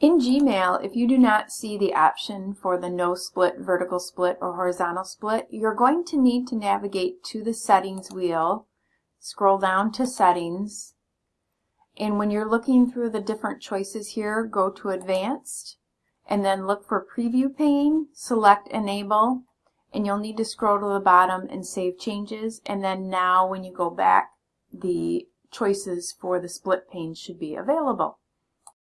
In Gmail, if you do not see the option for the no split, vertical split, or horizontal split, you're going to need to navigate to the settings wheel, scroll down to settings, and when you're looking through the different choices here, go to advanced, and then look for preview pane, select enable, and you'll need to scroll to the bottom and save changes, and then now when you go back, the choices for the split pane should be available.